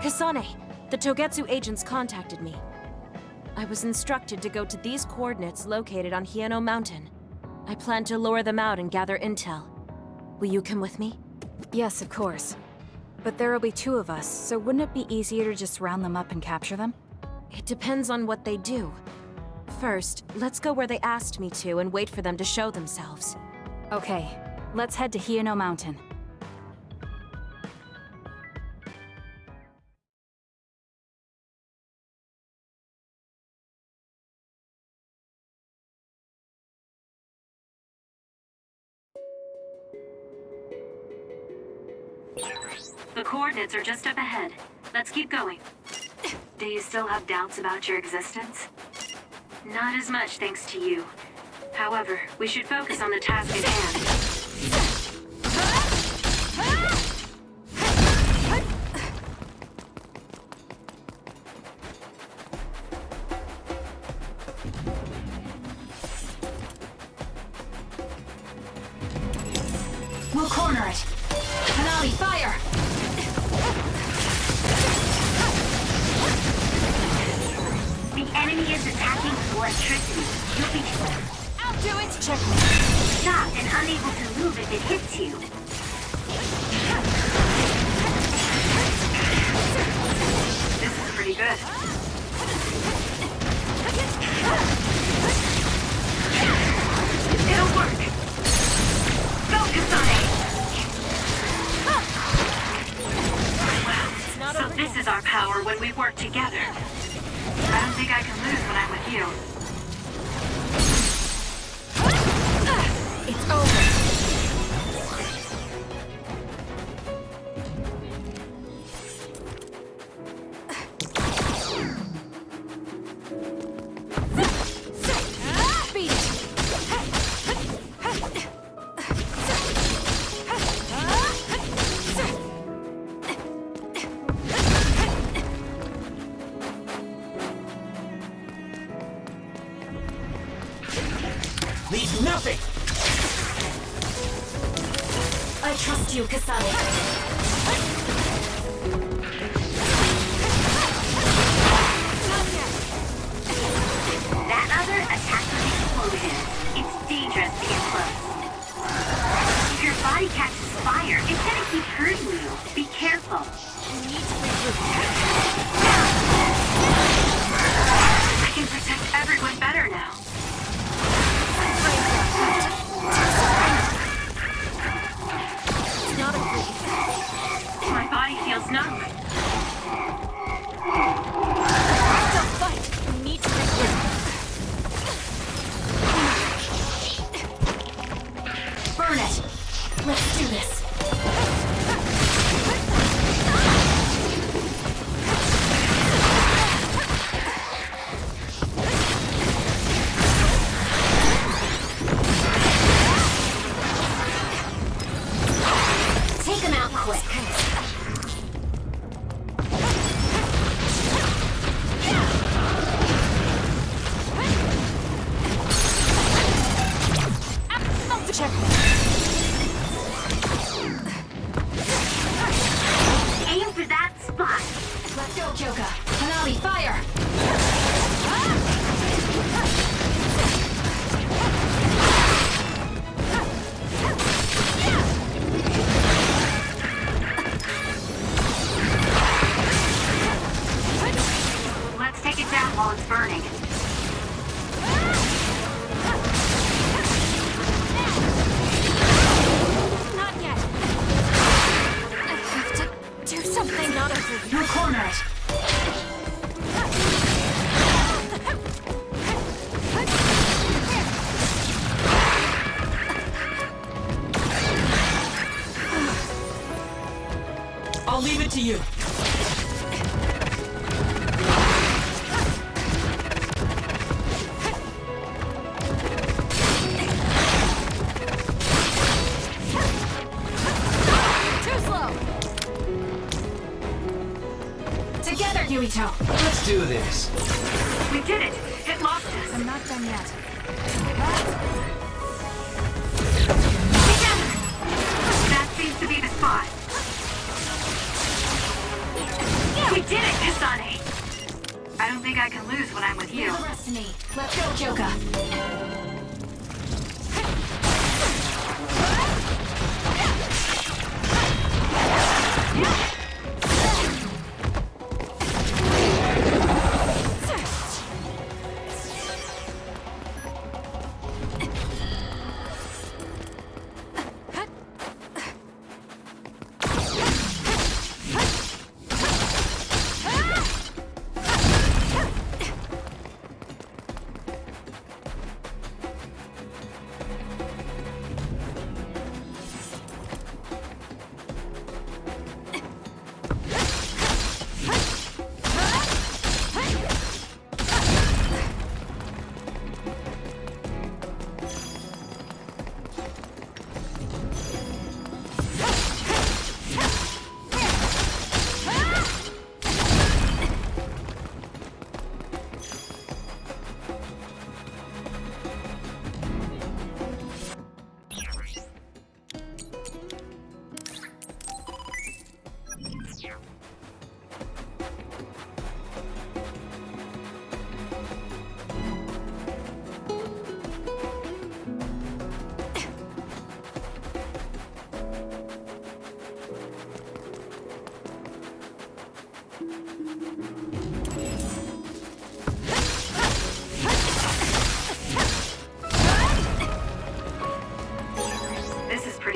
Kasane, the Togetsu agents contacted me. I was instructed to go to these coordinates located on Hiyano Mountain. I plan to lure them out and gather intel. Will you come with me? Yes, of course. But there will be two of us, so wouldn't it be easier to just round them up and capture them? It depends on what they do. First, let's go where they asked me to and wait for them to show themselves. Okay, let's head to Hiyano Mountain. Coordinates are just up ahead. Let's keep going. Do you still have doubts about your existence? Not as much thanks to you. However, we should focus on the task at hand. Enemy is attacking electricity. You'll be I'll do it! Check me. stopped and unable to move if it hits you. This is pretty good. It'll work. Go, Kasane! Not So this is our power when we work together. I don't think I can lose when I'm with you. It's over. Leave nothing! I trust you, Kasane. That other attacked with explosion. It's dangerous to get close. If your body catches fire, it's gonna keep hurting you. Be careful. Something. Not Together, Yuito! Let's do this. We did it! It lost us! I'm not done yet. Together! That seems to be the spot. We did it, Kasane! I don't think I can lose when I'm with you. The rest of me. Let's go, Kyoka.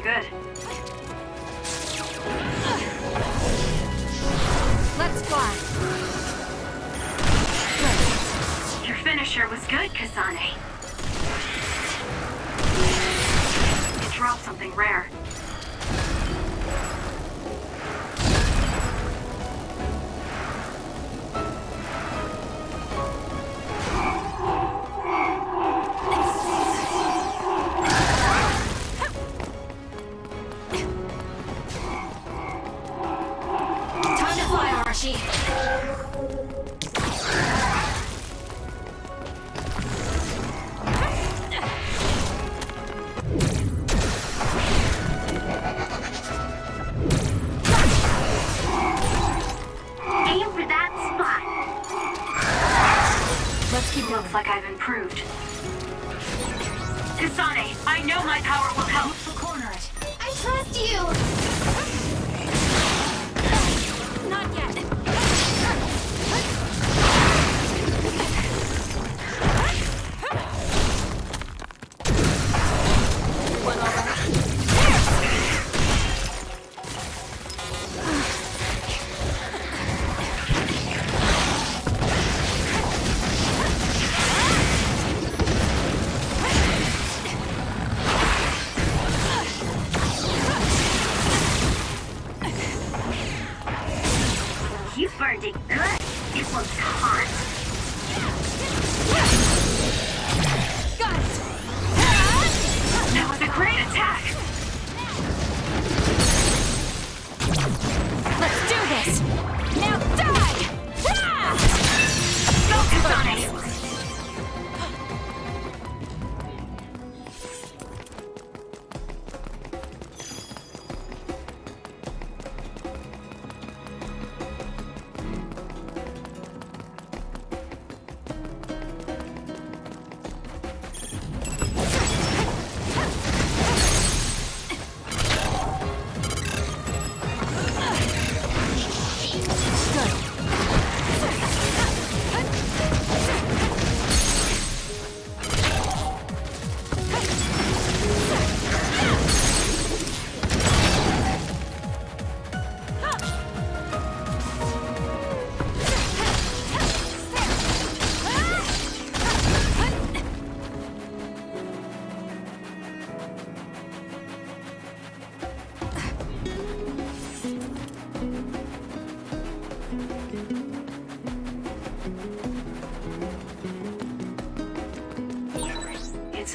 Pretty good. Let's fly. Your finisher was good, Kasane. It dropped something rare. Kasane, I know my power will help. I trust you!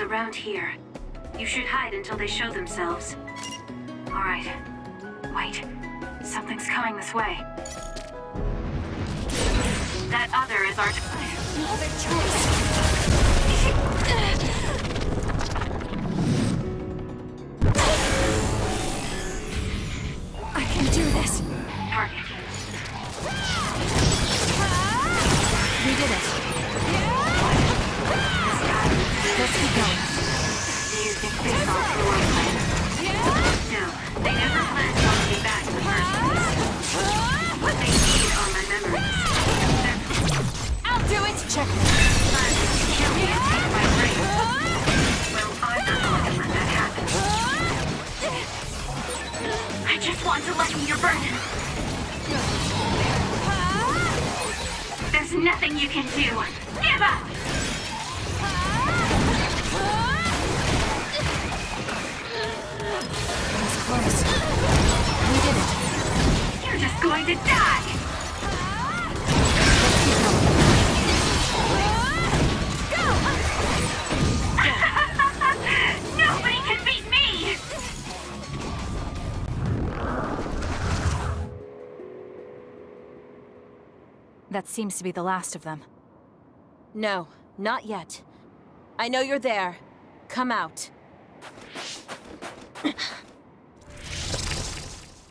Around here. You should hide until they show themselves. Alright. Wait. Something's coming this way. That other is our... Another choice! do this. Target. We did it. want to lighten your burden. There's nothing you can do. Give up! It was close. We did it. You're just going to die! That seems to be the last of them. No, not yet. I know you're there. Come out.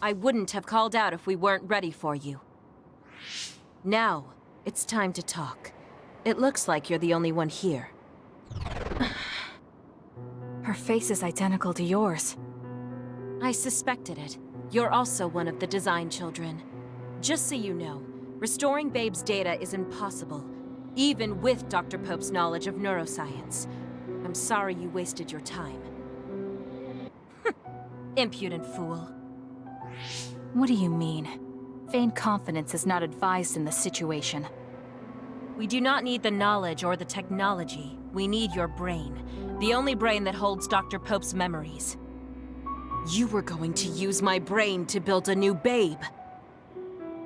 I wouldn't have called out if we weren't ready for you. Now, it's time to talk. It looks like you're the only one here. Her face is identical to yours. I suspected it. You're also one of the design children. Just so you know, restoring Babe's data is impossible, even with Dr. Pope's knowledge of neuroscience. I'm sorry you wasted your time. Impudent fool. What do you mean? Vain confidence is not advised in this situation. We do not need the knowledge or the technology. We need your brain. The only brain that holds Dr. Pope's memories. You were going to use my brain to build a new Babe.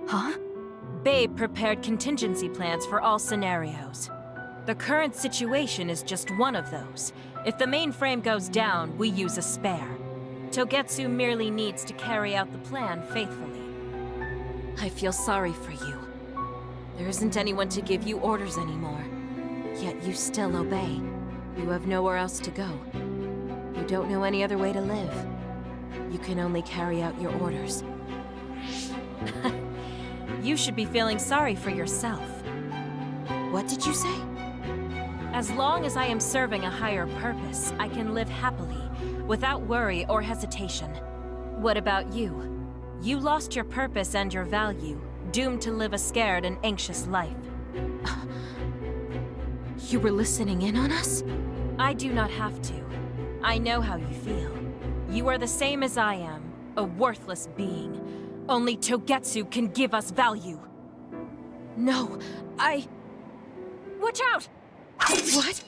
Huh? Babe prepared contingency plans for all scenarios. The current situation is just one of those. If the mainframe goes down, we use a spare. Togetsu merely needs to carry out the plan faithfully. I feel sorry for you. There isn't anyone to give you orders anymore. Yet you still obey. You have nowhere else to go. You don't know any other way to live. You can only carry out your orders. you should be feeling sorry for yourself. What did you say? As long as I am serving a higher purpose, I can live happily, without worry or hesitation. What about you? You lost your purpose and your value, doomed to live a scared and anxious life. You were listening in on us? I do not have to. I know how you feel. You are the same as I am, a worthless being. Only Togetsu can give us value. No, I... Watch out! What?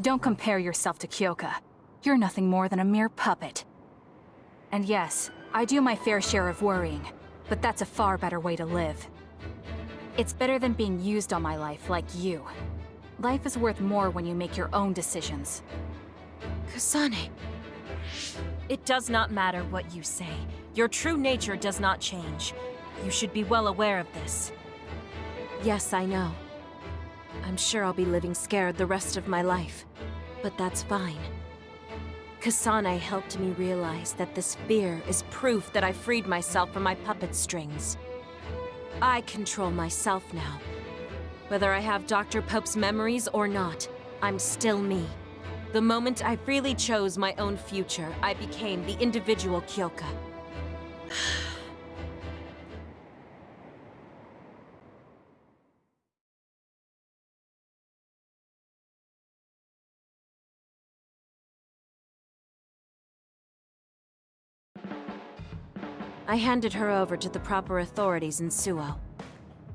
Don't compare yourself to Kyoka. You're nothing more than a mere puppet. And yes, I do my fair share of worrying, but that's a far better way to live. It's better than being used on my life like you. Life is worth more when you make your own decisions. Kasane. It does not matter what you say. Your true nature does not change. You should be well aware of this. Yes, I know. I'm sure I'll be living scared the rest of my life. But that's fine. Kasane helped me realize that this fear is proof that I freed myself from my puppet strings. I control myself now. Whether I have Dr. Pope's memories or not, I'm still me. The moment I freely chose my own future, I became the individual Kyoka. I handed her over to the proper authorities in Suoh.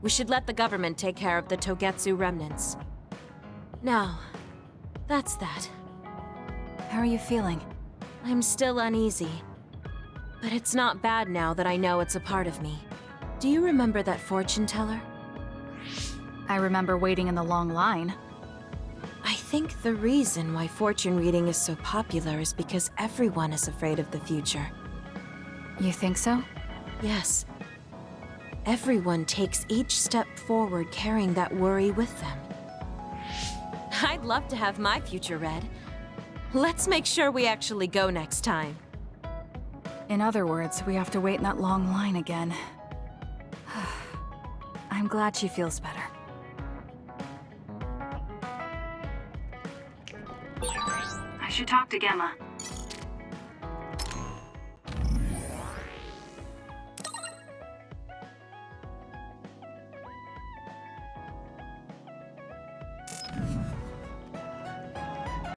We should let the government take care of the Togetsu remnants. Now, that's that. How are you feeling? I'm still uneasy. But it's not bad now that I know it's a part of me. Do you remember that fortune teller? I remember waiting in the long line. I think the reason why fortune reading is so popular is because everyone is afraid of the future. You think so? Yes. Everyone takes each step forward carrying that worry with them. I'd love to have my future read. Let's make sure we actually go next time. In other words, we have to wait in that long line again. I'm glad she feels better. I should talk to Gemma.